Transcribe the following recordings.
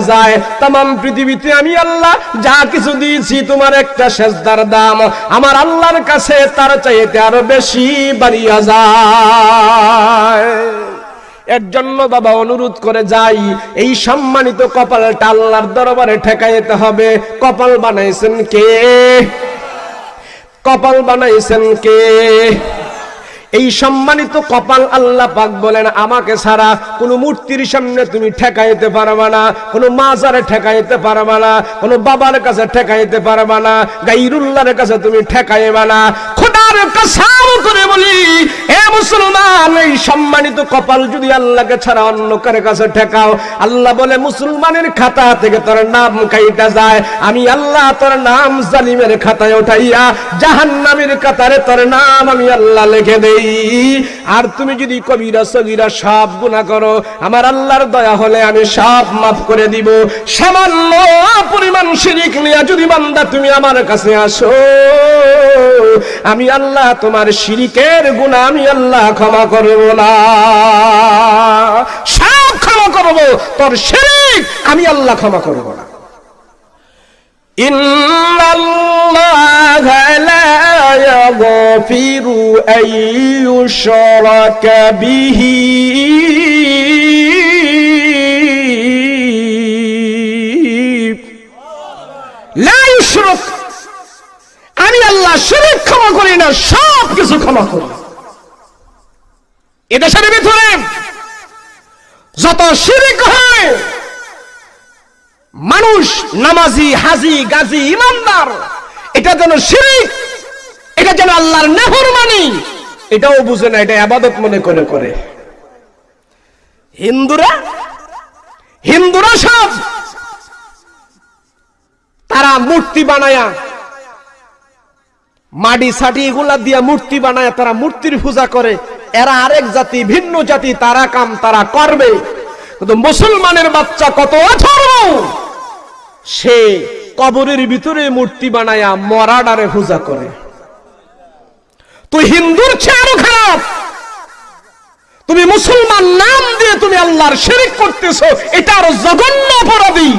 যায়। আমার আল্লাহর কাছে তার চাইতে আরও বেশি জন্য বাবা অনুরোধ করে যাই। এই সম্মানিত কপালটা আল্লাহর দরবারে ঠেকাইতে হবে। কপাল বানাইছেন কে? কপাল বানাইছেন কে? এই সম্মানিত কপাল আল্লাহ পাক বলেন, আমাকে ছাড়া কোনো মূর্তির সামনে তুমি ঠেকাইতে পারবা না, কোনো মাজারে ঠেকাইতে পারবা না, কোনো বাবার কাছে ঠেকাইতে পারবা না, গাইরুল্লাহর কাছে তুমি ঠেকাইবা না। খোদার কসম করে বলি, এ মুসলমান, এই সম্মানিত কপাল যদি আল্লাহকে ছাড়া অন্য কার কাছে ঠেকাও, আল্লাহ বলে, মুসলমানের খাতা থেকে তোর নাম কাইটা যায়, আমি আল্লাহ তোর নাম জালিমের খাতায় উঠাইয়া জাহান্নামের কাতারে তোর নাম আমি আল্লাহ লিখে দেই। আর তুমি যদি কবিরা সগিরা সব গুণা করো, আমার আল্লাহর দয়া হলে আমি সব মাফ করে দিব। সামান্য পরিমাণ শিরিক নিয়ে যদি বান্দা তুমি আমার কাছে আসো, আমি আল্লাহ তোমার শিরিকের গুণা আমি আল্লাহ ক্ষমা করব না। সব ক্ষমা করব, তোর শিরিক আমি আল্লাহ ক্ষমা করব না। يغفر أن يشرك به لا يشرك আমি আল্লাহ শিরিক ক্ষমা করি না সব কিছু ক্ষমা করি এদেশের ভিতরে যত শিরিক হয় মানুষ নামাজি, হাজি, গাজী, ইমানদার। এটা যেন শিরিক, এটা যেন আল্লাহর নেহর মানি, এটাও বুঝে না, এটা আবাদত মনে করে করে। হিন্দুরা হিন্দুরা সব, তারা মূর্তি বানায়া মাটি সাটি এগুলা দিয়া মূর্তি বানায় তারা মূর্তির পূজা করে। এরা আরেক জাতি, ভিন্ন জাতি, তারা কাম তারা করবে। কিন্তু মুসলমানের বাচ্চা কত অথর্ব! সে কবরের ভিতরে মূর্তি বানায়া মরাডারে পূজা করে। তুই হিন্দুর চেয়ে আরও খারাপ। তুমি মুসলমান নাম দিয়ে তুমি আল্লাহর শিরিক করতেছো, এটা আরও জঘন্য অপরাধী।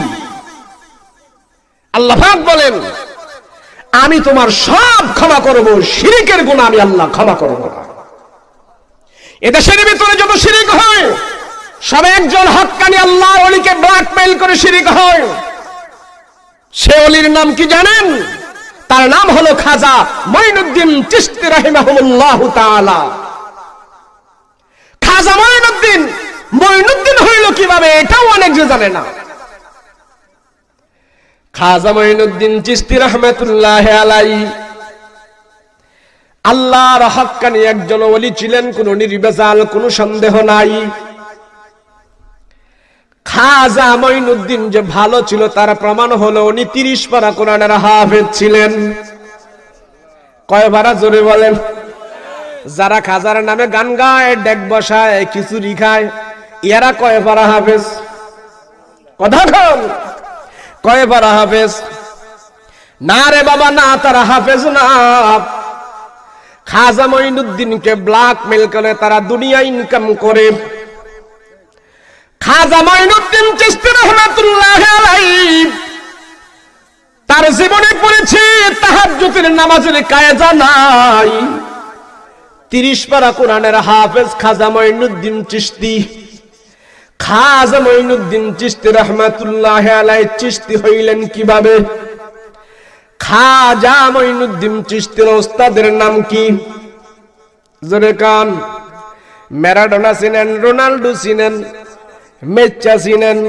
আল্লাহ বলেন, আমি তোমার সব ক্ষমা করব, শিরিকের গুণ আমি আল্লাহ ক্ষমা করব না। এদেশের ভিতরে যত শিরিক হয়, সব একজন হক্কানি আল্লাহ অলিকে ব্ল্যাকমেইল করে শিরিক হয়। সে অলির নাম কি জানেন? তার নাম হলো খাজা মঈনুদ্দিন চিশতি রাহিমাহুল্লাহ তাআলা। খাজা মঈনুদ্দিন মঈনুদ্দিন হইল কীভাবে এটাও অনেক যে জানে না। খাজা মঈনুদ্দিন চিশতি রহমাতুল্লাহ আলাই আল্লাহর হক্কানি একজন ওলি ছিলেন, কোন নির্বেজাল, কোনো সন্দেহ নাই। খাজা মঈনুদ্দিন যে ভালো ছিল, তার প্রমাণ হলো উনি তিরিশ পারা কোরআনের হাফেজ ছিলেন। কয় ভাড়া জোরে বলেন? যারা খাজার নামে গান গায়, ডেক বসায়, খিচুড়ি খায়, এরা কয় পারা হাফেজ? কথা কন। কয় পারা হাফেজ? না রে বাবা, না, তারা হাফেজ না। খাজা মঈনুদ্দিনকে ব্ল্যাকমেল করে তারা দুনিয়া ইনকাম করে। খাজা মঈনুদ্দিন চিশতি রহমাতুল্লাহ তার জীবনে পড়েছে তাহাজ্জুদের নামাজের কায়দা নাই। তিরিশ পারা কোরআনের হাফেজ খাজা মঈনুদ্দিন চিশতি, খাজা মঈনুদ্দিন চিশতি রহমাতুল্লাহ আলাইহি চিশতি হইলেন কীভাবে? খাজা মঈনুদ্দিন চিশতির ওস্তাদের নাম কি? জোরে কান। ম্যারাডোনা চিনেন, রোনাল্ডো চিনেন মেচ্চা চিনেন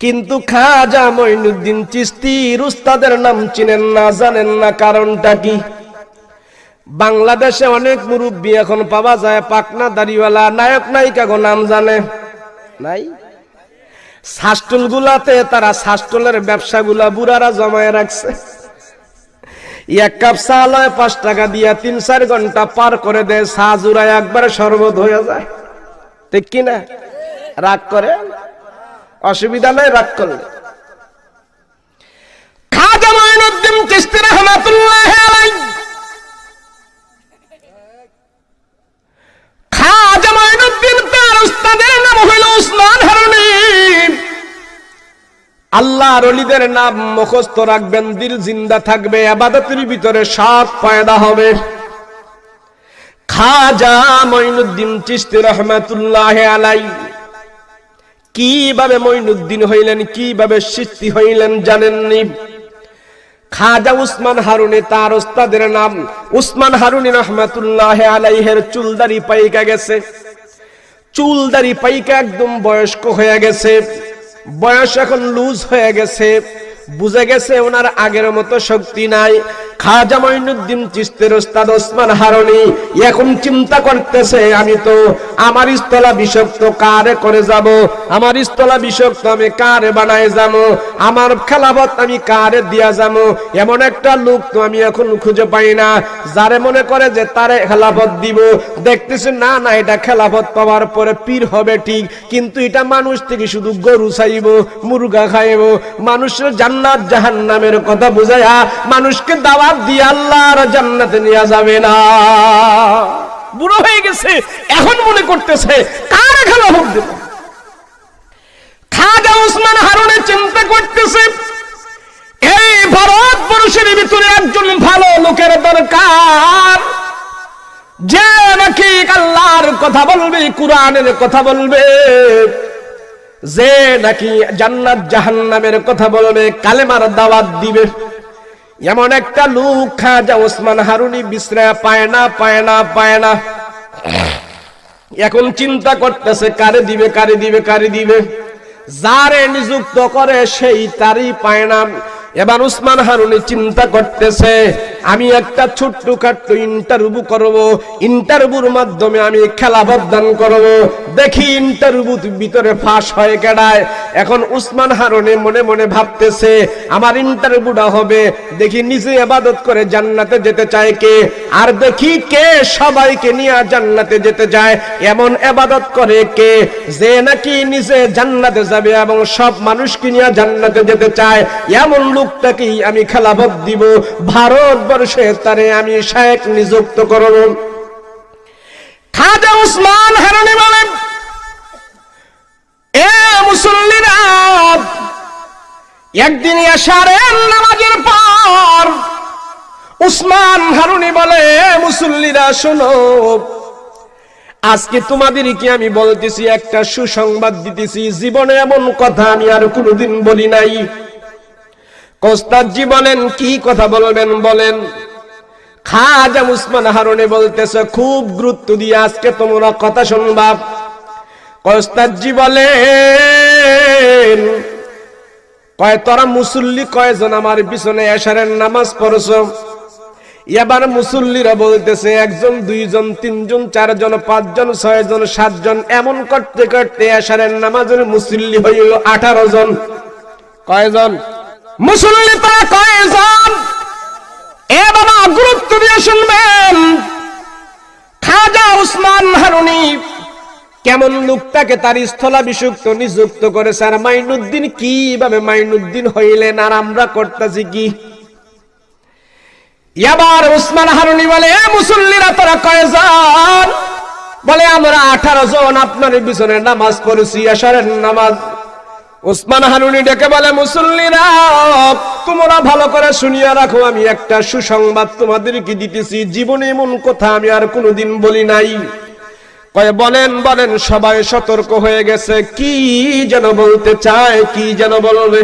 কিন্তু খাজা মঈনুদ্দিন চিস্তির উস্তাদের নাম চিনেন না জানেন না কারণটা কি? বাংলাদেশে অনেক মুরব্বী এখন পাওয়া যায় পাকনা দাড়িওয়ালা নায়ক নায়িকা গো নাম জানে। নাই? শাস্টল গুলাতে তারা শাস্টলের ব্যবসা গুলা বুড়ারা জমায় রাখছে। এক কাপ চা লয় পাঁচ টাকা দিয়া তিন চার ঘণ্টা পার করে দেয় চা জুড়ায় একবারে শরবত হয়ে যায়। ঠিক কিনা? রাগ করে? অসুবিধা নাই, রাগ করলে। খাজা মঈনুদ্দিন আলাইহি। নাম আল্লাহর অলিদের নাম মুখস্থ রাখবেন, দিল জিন্দা থাকবে, আবাদতের ভিতরে সব পয়দা হবে। খাজা মঈনুদ্দিন চিশতি রহমাতুল্লাহ আলাই কীভাবে মঈনুদ্দিন হইলেন, কীভাবে সৃষ্টি হইলেন জানেননি? খাজা উসমান হারুনে তার ওস্তাদের নাম উসমান হারুনি রহমাতুল্লাহ আলাইহের চুলদারি পাইকা গেছে। চুলদারি পাইকা একদম বয়স্ক হয়ে গেছে। বয়স এখন লুজ হয়ে গেছে। বুঝে গেছে ওনার আগের মতো শক্তি নাই। খাজা মঈনুদ্দিন চিস্তের ওস্তাদ ওসমান হারনি এখন চিন্তা করতেছে, আমি তো আমার বিষক্ত কারে করে যাব? আমার বিষক্ত আমি কারে বানায় যাব? আমার খেলাবত আমি কারে দিয়া যাব? এমন একটা লোক তো আমি এখন খুঁজে পাই না, যারে মনে করে যে তারে খেলাফত দিব। দেখতেছে, না না, এটা খেলাফত পাওয়ার পরে পীর হবে ঠিক, কিন্তু এটা মানুষ থেকে শুধু গরু চাইব, মুরগা খাইব। মানুষের জান্নাত, জাহান্নামের কথা বুঝায়া মানুষকে দাওয়াত দিয়ে আল্লাহর জান্নাতে নিয়ে যাবে না। বুড়ো হয়ে গেছে, এখন মনে করতেছে, কার খেলাফত দেব? খাজা উসমান হারুনে চিন্তা করতেছে, এই ভারতবর্ষের ভিতরে একজন ভালো লোকের দরকার, যে নাকি আল্লাহর কথা বলবে, কোরআনের কথা বলবে। যে নাকি জান্নাত জাহান্নামের কথা বলবে, কালেমার দাওয়াত দিবে। এমন একটা লোক খাজা ওসমান হারুনি বিশ্রা পায় না পায় না পায় না। এখন চিন্তা করতেছে, কারে দিবে কারে দিবে কারে দিবে। যারে নিযুক্ত করে সেই তারই পায় না। এবার উসমান হারুনি চিন্তা করতেছে আমি একটা ছোট্ট খাট্ট ইন্টারভিউ করব। ইন্টারভিউর মাধ্যমে আমি খেলা বদান করব। দেখি ইন্টারভিউ ভিতরে ফাঁস হয়ে কেডায়। এখন উসমান হারুনি মনে মনে ভাবতেছে, আমার ইন্টারভিউটা হবে। দেখি নিজে আবাদত করে জান্নাতে যেতে চায় কে? আর দেখি কে সবাইকে নিয়ে জান্নাতে যেতে চায়। এমন আবাদত করে কে যে নাকি নিজে জান্নাতে যাবে এবং সব মানুষকে নিয়ে জান্নাতে যেতে চায়? এমন লোকটাকেই আমি খেলাবত দিব। ভারতবর্ষে তারে আমি শায়েক নিযুক্ত করব। খাজা উসমান হারানি বলেন, এ মুসল্লিরা, একদিন এশারের নামাজের পর উসমান হারুনি বলে মুসল্লিরা, শোনো, আজকে তোমাদেরকে আমি বলতেছি একটা সুসংবাদ দিতেছি। জীবনে এমন কথা আমি আর কোনোদিন বলি নাই। কোস্তাদজি বলেন কি কথা বলবেন বলেন? খাজা উসমান হারুনে বলতেছে, খুব গুরুত্ব দিয়ে আজকে তোমরা কথা শুনবা। কোস্তাদজি বলেন কয়, তোরা মুসল্লি কয়জন আমার পিছনে এশারের নামাজ পড়ছ? এবার মুসল্লিরা বলতেছে, একজন, দুইজন, তিনজন, চারজন, পাঁচজন, ছয়জন, সাতজন, এমন করতে করতে এশারের নামাজের মুসল্লি হইল আঠারো জন। কয়জন? মুসল্লি তারা এ বাবা গুরুত্ব দিয়ে শুনবেন। খাজা উসমান হারুনি কেমন লোকটাকে তার নিযুক্ত করেছে, আর মাইনুদ্দিন কীভাবে মাইনুদ্দিন হইলেন, আর আমরা করতেছি কি? এবার উসমান হারুনি বলে মুসল্লিরা তোরা বলে, আমরা আঠারো জন, আপনার পিছনে নামাজ পড়েছি আসারের নামাজ উসমান হারুনি ডেকে বলে, মুসল্লিরা, তোমরা ভালো করে শুনিয়া রাখো, আমি একটা সুসংবাদ তোমাদেরকে দিতেছি। জীবনে এমন কথা আমি আর কোনোদিন বলি নাই। কয়ে, বলেন বলেন, সবাই সতর্ক হয়ে গেছে। কি যেন বলতে চায়, কি যেন বলবে?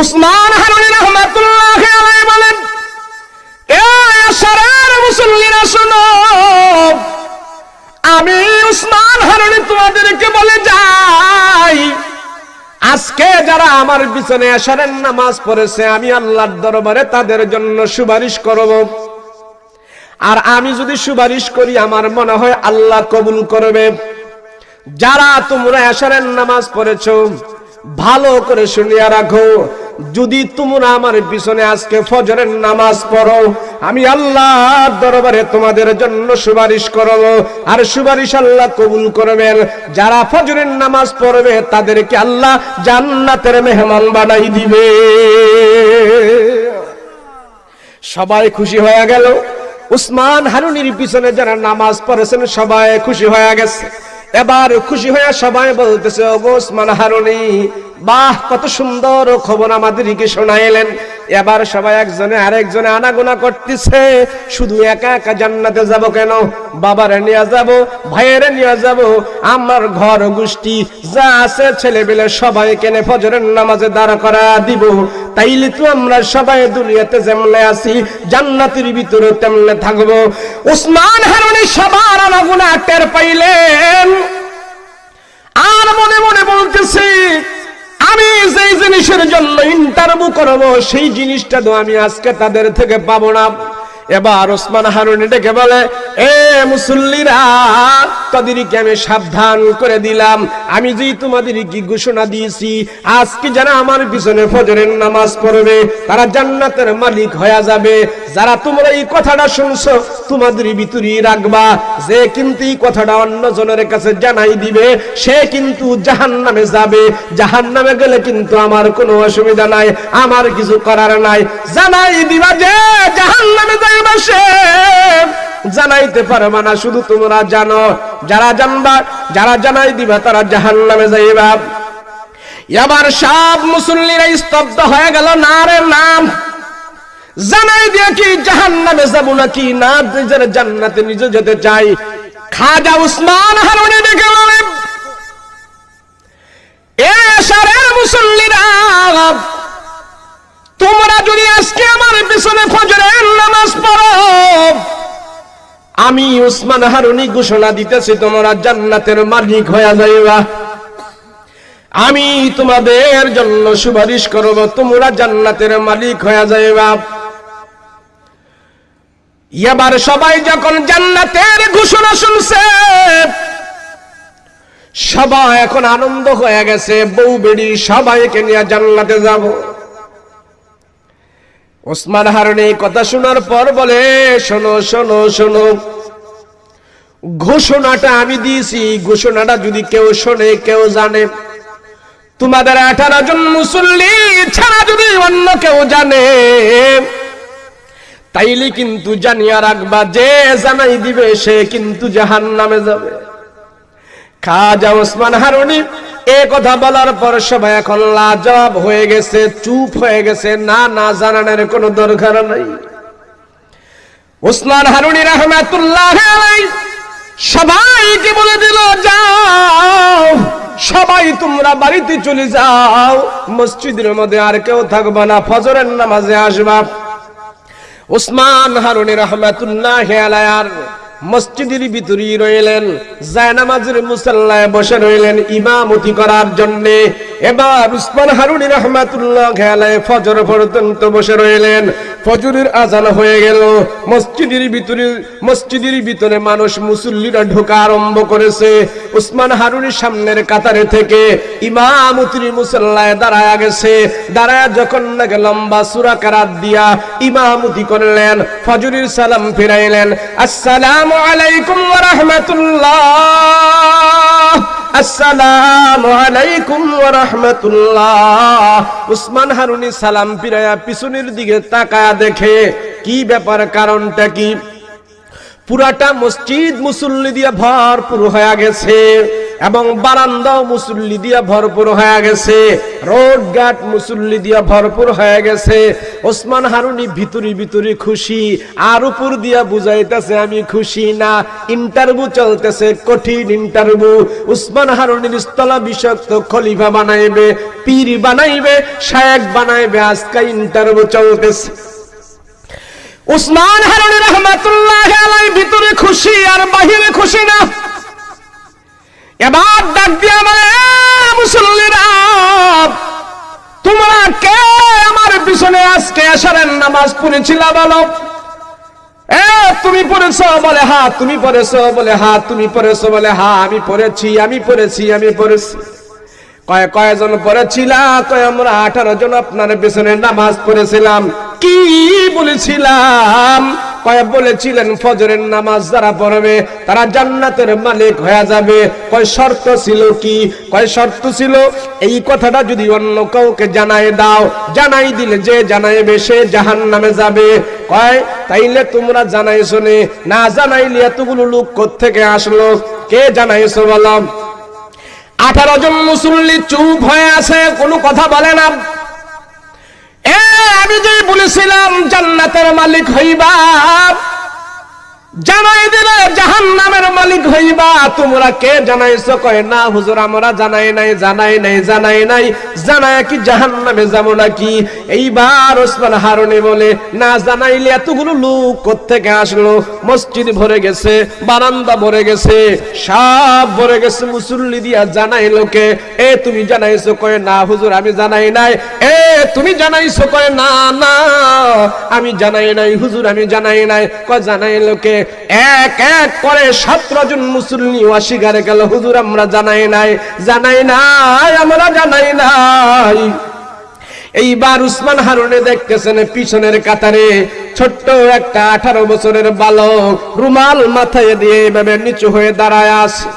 উসমান হারুনি রহমাতুল্লাহ বলেন, এ মুসল্লিরা শোনো আমি উসমান হারুনি তোমাদেরকে বলে যাই। আজকে যারা আমার পিছনে আসারের নামাজ পড়েছে, আমি আল্লাহর দরবারে তাদের জন্য সুপারিশ করব। আর আমি যদি সুপারিশ করি, আমার মনে হয় আল্লাহ কবুল করবে। যারা তোমরা আসারের নামাজ পড়েছো, ভালো করে শুনিয়া রাখো। যদি তোমরা আমার পিছনে আজকে ফজরের নামাজ পড়ো, আমি আল্লাহর দরবারে তোমাদের জন্য সুপারিশ করব। আর সুপারিশ আল্লাহ কবুল করবেন। যারা ফজরের নামাজ পড়বে, তাদেরকে আল্লাহ জান্নাতের মেহমান বানাই দিবে। সবাই খুশি হয়ে গেল? উসমান হারুনির পিছনে যারা নামাজ পড়েছেন, সবাই খুশি হয়ে গেছে। এবার খুশি হয়ে সবাই বলতেছে, ওগো উসমান হারুনি বাহ, কত সুন্দর খবর আমাদেরকে শোনাইলেন। এবার সবাই একজনে আরেকজনে আনাগোনা করতেছে। শুধু একা একা জান্নাতে যাব কেন? বাবারে নিয়ে যাব, ভাইয়েরে নিয়ে যাব। আমার ঘর গোষ্ঠী যা আছে ছেলে পেলে সবাই কেনে ফজরের নামাজে দাঁড়া করা দিব। তাইলে তো আমরা সবাই দুনিয়াতে যেমনে আছি, জান্নাতের ভিতরে তেমনে থাকব। উসমান হারুনি সবার আনাগোনা টের পাইলেন। আর মনে মনে বলতেছি আমি যেই জিনিসের জন্য ইন্টারভিউ করব, সেই জিনিসটা তো আমি আজকে তাদের থেকে পাবো না। এবার ওসমান হারুনি ডেকে বলে, এ মুসল্লিরা, তাদেরকে আমি সাবধান করে দিলাম। আমি যেই তোমাদের কি ঘোষণা দিয়েছি, আজকে যারা আমার পিছনে ফজরের নামাজ পড়বে, তারা জান্নাতের মালিক হয়ে যাবে। যারা তোমরা এই কথাটা শুনছো, তোমাদের ভিতরেই রাখবা। যে কিন্তু এই কথাটা অন্য জনের কাছে জানাই দিবে, সে কিন্তু জাহান নামে যাবে। জাহান নামে গেলে কিন্তু আমার কোনো অসুবিধা নাই, আমার কিছু করার নাই। জানাই দিবা যে জাহান নামে যাইবা সে। জানাইতে পারবা না, শুধু তোমরা জানো। যারা জানবা, যারা জানাই দিবা, তারা জাহান নামে যাইবা। এবার সব মুসল্লিরা স্তব্ধ হয়ে গেল, না রে নাম জানাই দিয়ে কি জাহান নামে যাব নাকি? না, নিজের জান্নাতে নিজে যেতে চাই। খাজা উসমান হারুনি দেখে বলেন তোমরা যদি আজকে আমার পিছনে ফজরের নামাজ পড়ো, আমি উসমান হারুনি ঘোষণা দিতেছি, তোমরা জান্নাতের মালিক হয়ে যাইবা। আমি তোমাদের জন্য সুপারিশ করব, তোমরা জান্নাতের মালিক হয়ে যাইবা। এবার সবাই যখন জান্নাতের ঘোষণা শুনছে, সবাই এখন আনন্দ হয়ে গেছে, বউ বেড়ি সবাইকে নিয়ে জান্নাতে যাব। ওসমান হারুনি এই কথা শোনার পর বলে, শোনো শোনো শোনো, ঘোষণাটা আমি দিয়েছি, ঘোষণাটা যদি কেউ শোনে, কেউ জানে। তোমাদের আঠারো জন মুসল্লি ছাড়া যদি অন্য কেউ জানে তাইলে কিন্তু জানিয়া রাখবা, যে জানাই দিবে, সে কিন্তু জাহান নামে যাবে। খাজা ওসমান হারুনি এ কথা বলার পর সবাই এখন হয়ে গেছে, চুপ হয়ে গেছে, না না জানানোর কোনো দরকার নাই। ওসমান হারুনি রহমাতুল্লাহ সবাইকে বলে দিল, যাও, সবাই তোমরা বাড়িতে চলে যাও, মসজিদের মধ্যে আর কেউ থাকবা না, ফজরের নামাজে আসবা। উসমান হারুনের রহমাতুল্লাহ আলায়ার মসজিদের ভিতরেই রইলেন, জায়নামাজের মুসাল্লায় বসে রইলেন ইমামতি করার জন্য। এবার উসমান হারুনি রহমাতুল্লাহ খেলায় ফজর পর্যন্ত বসে রইলেন। ফজরের আজান হয়ে গেল। মসজিদের ভিতরে মসজিদের ভিতরে মানুষ মুসল্লিরা ঢোকা আরম্ভ করেছে। উসমান হারুনির সামনের কাতারে থেকে ইমামতির মুসল্লায় দাঁড়ায় গেছে। দাঁড়ায় যখন নাকি লম্বা সুরা কারাত দিয়া ইমামতি করলেন, ফজরের সালাম ফিরাইলেন। আসসালামু আলাইকুম ওয়া রাহমাতুল্লাহ। আসসালামু আলাইকুম ওয়া রাহমাতুল্লাহ। উসমান হারুনি সালাম ফিরায়া পিছনের দিকে তাকায়া দেখে, কি ব্যাপার, কারণটা কি? পুরাটা মসজিদ মুসল্লি দিয়ে ভরপুর হয়ে গেছে। এবং বারান্দাও মুসল্লি দিয়া ভরপুর হয়ে গেছে, রোড ঘাট মুসল্লি দিয়া ভরপুর হয়ে গেছে। ওসমান হারুনি ভিতরি ভিতরি খুশি, আর উপর দিয়া বুঝাইতেছে, আমি খুশি না ইন্টারভিউ চলতেছে, কঠিন ইন্টারভিউ উসমান হারুনির স্থলা বিষাক্ত খলিফা বানাইবে, পীর বানাইবে শায়েক বানাইবে, আজকে ইন্টারভিউ চলতেছে। উসমান হারুনি রহমাতুল্লাহ আলাই ভিতরে খুশি, আর বাহিরে খুশি না। এবার ডাক দিয়ে আমার মুসল্লিরা, তোমরা কে? আমার পিছনে আজকে আসারের নামাজ পড়েছিল বলো। তুমি পড়েছো? বলে, হা, তুমি পড়েছো। বলে, হা, তুমি পড়েছো? বলে, হা, আমি পড়েছি আমি পড়েছি আমি পড়েছি। কয়, কয়জন পড়েছিলা? কয়, আমরা আঠারো জন আপনার পেছনে নামাজ পড়েছিলাম। কি বলেছিলাম? কয় বলেছিলেন ফজরের নামাজ যারা পড়বে, তারা জান্নাতের মালিক হয়ে যাবে। কয় শর্ত ছিল কি? কয় শর্ত ছিল, এই কথাটা যদি অন্য কাউকে জানাই দাও, জানাই দিলে যে জানাইবে সে জাহান নামে যাবে। কয়, তাইলে তোমরা জানাইছো নে, না জানাইলে এতগুলো লোক থেকে আসলো? কে জানাইছো বলো? আঠারো জন মুসল্লি চুপ হয়ে আছে, কোনো কথা বলে না। আমি যে বলেছিলাম জান্নাতের মালিক হইবা। জানাই দিলে জাহান নামের মালিক হইবা। তোমরা কে জানাইছো? কয়, না, হুজুর, আমরা জানাই নাই জানাই নাই জানাই নাই। জানায় কি জাহান নামে যাব নাকি? এইবার ওসমান হারুনি বলে, না, জানাইলে এতগুলো লোক কোত্থেকে আসলো? মসজিদ ভরে গেছে, বারান্দা ভরে গেছে, সব ভরে গেছে। মুসল্লি দিয়া জানাই লোকে এ, তুমি জানাইছো? কয়, না, হুজুর, আমি জানাই নাই। এ, তুমি জানাইছো? কয়, না না, আমি জানাই নাই, হুজুর, আমি জানাই নাই। কয় জানাই লোকে এক এক করে সতেরো জন মুসল্লি অস্বীকারে গেল, হুজুর, আমরা জানাই নাই জানাই নাই, আমরা জানাই নাই। এইবার উসমান হারুনে দেখতেছেন পিছনের কাতারে ছোট্ট একটা আঠারো বছরের বালক রুমাল মাথায় দিয়ে এইভাবে নিচু হয়ে দাঁড়ায় আছে।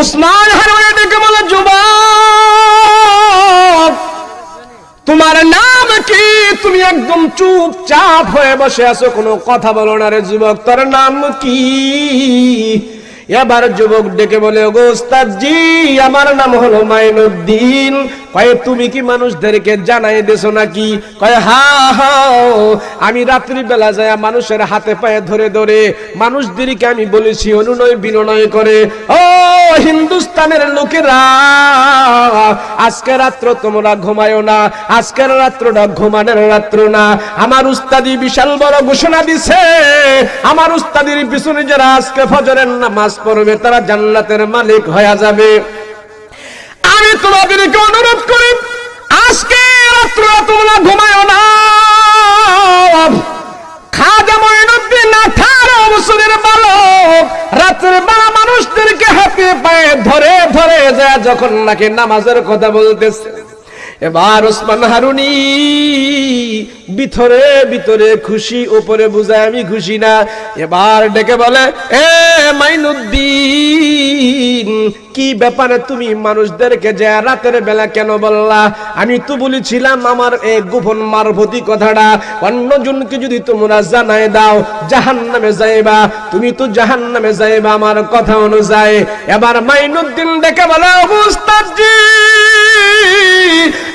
উসমান হারুনে দেখে বলে, যুবক তোমার নাম কি? তুমি একদম চুপচাপ হয়ে বসে আছো। কোনো কথা বলো না রে যুবক, তোর নাম কি? এবার যুবক ডেকে বলে, ওগো ওস্তাদজি, আমার নাম হলো মাইনুদ্দিন। কয়ে, তুমি কি মানুষদেরকে জানাই দেছো নাকি? কয়ে, হা হা আমি রাত্রি বেলা যায় মানুষের হাতে পায়ে ধরে ধরে মানুষদেরকে আমি বলেছি, অনুনয় বিনয় করে, ও হিন্দুস্তানের লোকেরা, আজকে রাত্র তোমরা ঘুমায়ো না আজকের রাত্রটা ঘুমানোর রাত্র না। আমার উস্তাদি বিশাল বড় ঘোষণা দিছে, আমার উস্তাদির পিছনে যারা আজকে ফজরের নামাজ পড়বে, তারা জান্নাতের মালিক হয়ে যাবে। আমি তোমাদেরকে অনুরোধ করি, আজকে রাত্র তোমরা ঘুমায় না। খাজা মঈনুদ্দিন আঠারো বছরের বালক, রাতের বেলা মানুষদেরকে হাতে পায়ে ধরে ধরে যায় যখন নাকি নামাজের কথা বলতেছে। এবার ওসমান হারুনি ভিতরে ভিতরে খুশি, উপরে বুঝায় আমি খুশি না। এবার ডেকে বলে, এ মাইনুদ্দিন, কি ব্যাপারে তুমি মানুষদেরকে যে রাতের বেলা কেন বললা? আমি তো বলেছিলাম আমার এই গোপন মারভতি কথাটা। অন্য অন্যজনকে যদি তোমরা জানাই দাও জাহান নামে যাইবা। তুমি তো জাহান নামে যাইবা আমার কথা অনুযায়ী। এবার মাইনুদ্দিন ডেকে বলে অবস্থাজি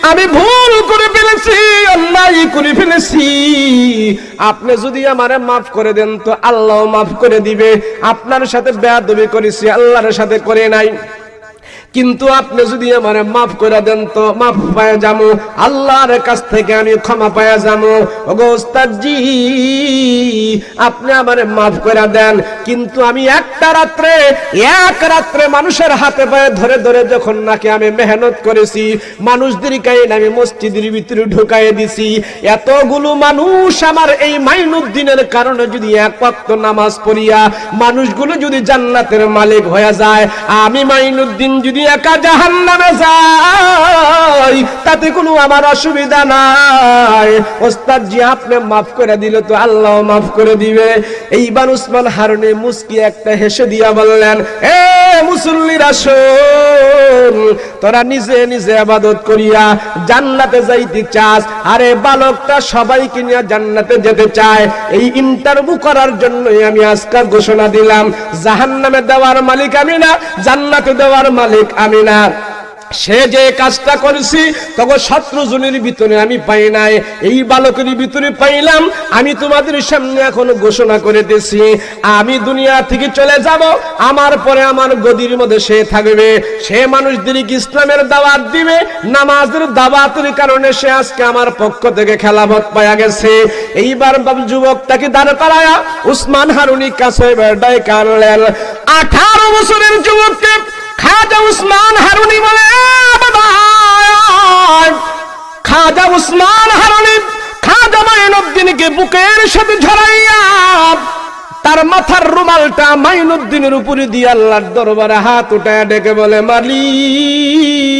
আমি ভুল করে ফেলেছি, অন্যায় করে ফেলেছি। আপনি যদি আমারে মাফ করে দেন তো আল্লাহ মাফ করে দিবে। আপনার সাথে বেয়াদবি করেছি, আল্লাহর সাথে করে নাই। কিন্তু আপনি যদি আমারে মাফ করে দেন তো মাফ পায় যাব আল্লাহর কাছ থেকে আমি ক্ষমা পায়া যাব ওগো ওস্তাদজি, আপনি আমারে মাফ করে দেন। কিন্তু আমি একটা রাত্রে, এক রাত্রে মানুষের হাতে পায়ে ধরে ধরে যখন নাকি আমি মেহনত করেছি মানুষদেরকে আমি মসজিদের ভিতরে ঢুকাই দিছি। এতগুলো মানুষ আমার এই মাইনুদ্দিনের কারণে যদি এক ওয়াক্ত নামাজ পড়িয়া মানুষগুলো যদি জান্নাতের মালিক হয়ে যায়, আমি মাইনুদ্দিন যদি একা জাহান নামে যাই, তাতে কোনো আমার অসুবিধা নাই। ওস্তাদ জি, আপনি মাফ করে দিলে তো আল্লাহ মাফ করে দিবে। এইবার উসমান মুস্কি একটা হেসে দিয়া বললেন, এ তোরা নিজে নিজে আবাদত করিয়া জান্নাতে যাইতে চাস। আরে বালকটা জান্নাতে যেতে চায়। এই ইন্টারভিউ করার জন্যই আমি আজকে ঘোষণা দিলাম, জাহান্নামে দেওয়ার মালিক আমি না, জান্নাতে দেওয়ার মালিক আমি না সে যে কাজটা করেছি তখন শত্রু জনের ভিতরে আমি পাই নাই। এই বালকের ভিতরে পাইলাম, আমি তোমাদের সামনে এখন ঘোষণা করে দিছি আমি দুনিয়া থেকে চলে যাব, আমার পরে আমার গদির মধ্যে সে থাকবে। সে মানুষদেরকে ইসলামের দাওয়াত দিবে, নামাজের দাওয়াতের কারণে সে আজকে আমার পক্ষ থেকে খেলাফত পায়া গেছে। এইবার বাবু যুবক তাকে দাঁড় করায়া, উসমান হারুনি কাছে বেড়ায় কানলেন আঠারো বছরের যুবককে খাজা উসমান হারুনি বলে খাজা উসমান হারুনি খাজা মাইনুদ্দিনকে বুকের সাথে ঝরাইয়া, তার মাথার রুমালটা মাইনুদ্দিনের উপরে দিয়ে আল্লাহর দরবারে হাত উঠায় ডেকে বলে, মালিক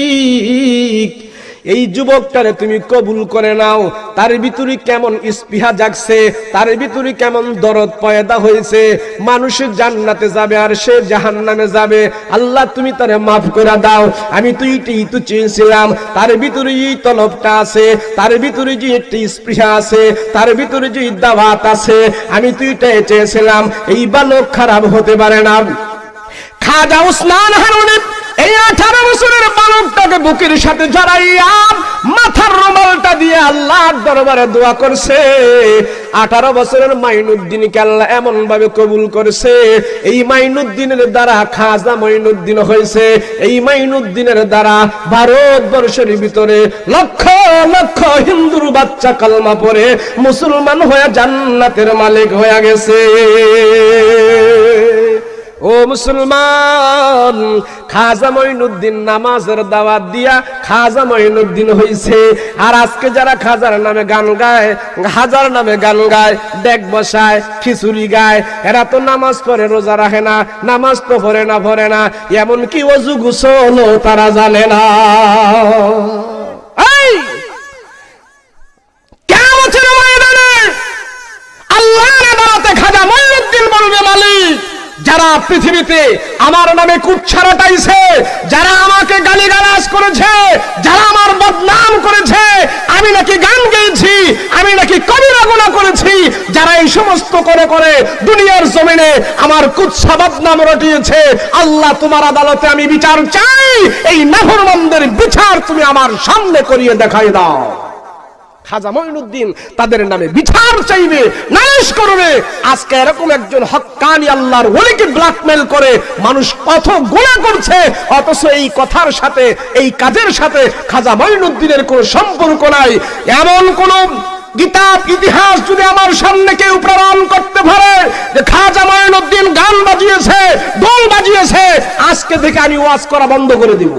এই যুবকটারে তুমি কবুল করে নাও। তার ভিতরে কেমন স্পৃহা জাগছে, তার ভিতরে কেমন দরদ পয়দা হয়েছে। মানুষের জান্নাতে যাবে আর সে জাহান্নামে যাবে। আল্লাহ তুমি তারে মাফ করে দাও। আমি তো এইটাই তো চেয়েছিলাম তার ভিতরে এই তলবটা আছে, তার ভিতরে যে একটি স্পৃহা আছে, তার ভিতরে যে দাবাত আছে, আমি তো এটাই চেয়েছিলাম, এই বালক খারাপ হতে পারে না। খাজা উসমান হারুনে এই আঠারো বছরের বালকটাকে বুকের সাথে জড়াইয়া মাথার রুমালটা দিয়ে আল্লাহর দরবারে দোয়া করছে। আঠারো বছরের মাইনুদ্দিনকে আল্লাহ এমন ভাবে কবুল করেছে। এই মাইনুদ্দিনের দ্বারা খাজা মাইনুদ্দিন হয়েছে। এই মাইনুদ্দিনের দ্বারা ভারতবর্ষের ভিতরে লক্ষ লক্ষ হিন্দুর বাচ্চা কালমা পরে মুসলমান হয়ে জান্নাতের মালিক হয়ে গেছে। ও মুসলমান, খাজা মঈনুদ্দিন নামাজের দাওয়াত দিয়া খাজা মঈনুদ্দিন হইছে। আর আজকে যারা খাজার নামে গান গায়, হাজার নামে গান গায়, ডেক বসায়, খিচুড়ি গায়, এরা তো নামাজ পড়ে, রোজা রাখে না, নামাজ তো পড়ে না পড়ে না এমন কি অজু গুসল তারা জানে না। আল্লাহর আদালতে খাজা মঈনুদ্দিন বলবে মালিক যারা পৃথিবীতে আমার নামে কুচ্ছা রটাইছে যারা আমাকে গালিগালাজ করেছে, যারা আমার বদনাম করেছে, আমি নাকি গান গেয়েছি, আমি নাকি কবিরা গুণা করেছি, যারা এই সমস্ত করে করে দুনিয়ার জমিনে আমার কুচ্ছা বদনাম রটিয়েছে, আল্লাহ তোমার আদালতে আমি বিচার চাই, এই নাফরমানদের বিচার তুমি আমার সামনে করিয়ে দেখাই দাও। খাজা মঈনুদ্দিন তাদের নামে বিচার চাইবে, নালিশ করবে। আজকে এরকম একজন হক্কানি আল্লাহর ওলিকে ব্ল্যাকমেল করে মানুষ কত গুণা করছে, অথচ এই কথার সাথে, এই কাজের সাথে খাজা মঈনুদ্দিনের কোনো সম্পর্ক নাই। এমন কোন কিতাব, ইতিহাস যদি আমার সামনে কেউ প্রমাণ করতে পারে যে খাজা মঈনুদ্দিন গান বাজিয়েছে, দোল বাজিয়েছে, আজকে থেকে আমি ওয়াজ করা বন্ধ করে দিব।